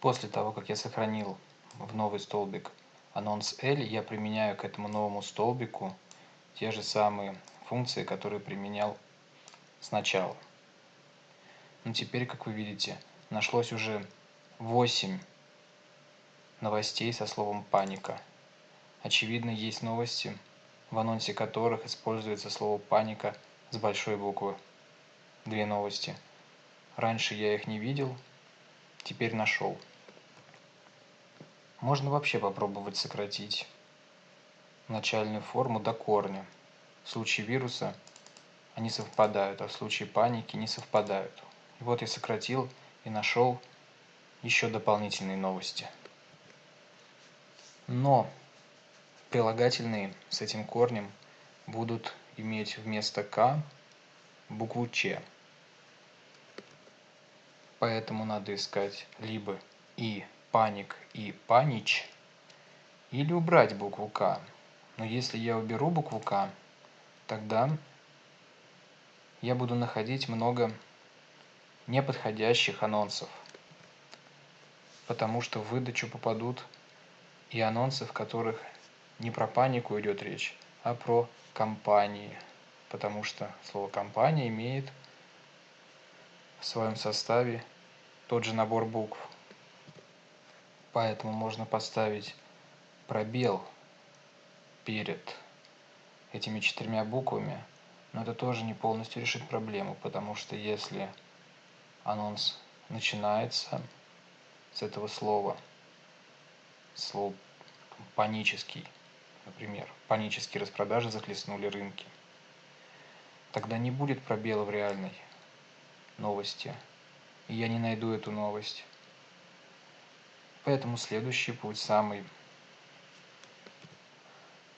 После того, как я сохранил в новый столбик анонс L, я применяю к этому новому столбику те же самые функции, которые применял сначала. Ну теперь, как вы видите, нашлось уже 8 новостей со словом «паника». Очевидно, есть новости, в анонсе которых используется слово «паника» с большой буквы. Две новости. Раньше я их не видел, теперь нашел. Можно вообще попробовать сократить начальную форму до корня. В случае вируса они совпадают, а в случае паники не совпадают. И вот я сократил и нашел еще дополнительные новости. Но прилагательные с этим корнем будут иметь вместо «к» букву «ч». Поэтому надо искать либо и паник и панич, или убрать букву «к». Но если я уберу букву «к», тогда я буду находить много неподходящих анонсов, потому что в выдачу попадут и анонсы, в которых не про панику идет речь, а про компании, потому что слово компания имеет в своем составе тот же набор букв. Поэтому можно поставить пробел перед этими четырьмя буквами, но это тоже не полностью решит проблему, потому что если анонс начинается с этого слова, слово панический, например, панические распродажи захлестнули рынки, тогда не будет пробела в реальной новости, и я не найду эту новость. Поэтому следующий путь самый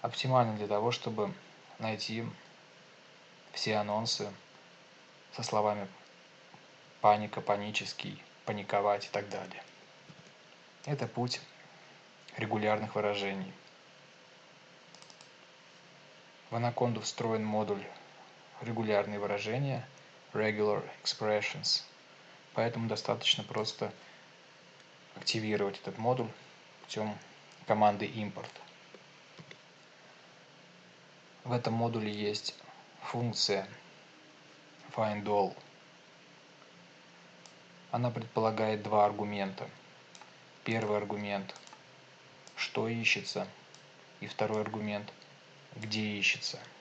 оптимальный для того, чтобы найти все анонсы со словами паника, панический, паниковать и так далее. Это путь регулярных выражений. В Anaconda встроен модуль регулярные выражения regular expressions, поэтому достаточно просто активировать этот модуль путем команды import. В этом модуле есть функция findAll. Она предполагает два аргумента. Первый аргумент – что ищется, и второй аргумент – где ищется –